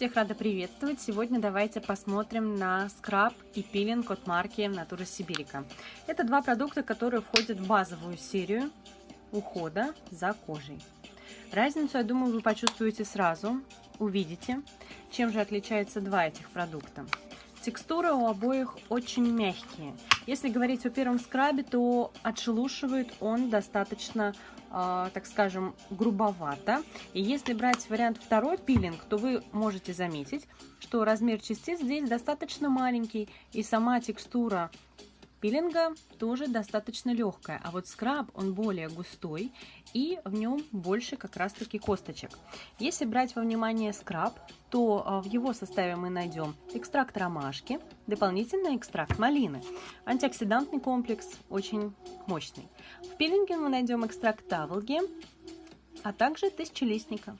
Всех рада приветствовать. Сегодня давайте посмотрим на скраб и пилинг от марки Natura Sibirica. Это два продукта, которые входят в базовую серию ухода за кожей. Разницу, я думаю, вы почувствуете сразу, увидите, чем же отличаются два этих продукта. Текстура у обоих очень мягкие. Если говорить о первом скрабе, то отшелушивает он достаточно, э, так скажем, грубовато. И если брать вариант второй пилинг, то вы можете заметить, что размер частиц здесь достаточно маленький. И сама текстура пилинга тоже достаточно легкая, а вот скраб, он более густой и в нем больше как раз таки косточек. Если брать во внимание скраб, то а, в его составе мы найдем экстракт ромашки, дополнительно экстракт малины. Антиоксидантный комплекс очень мощный. В пилинге мы найдем экстракт таволги, а также тысячелистника.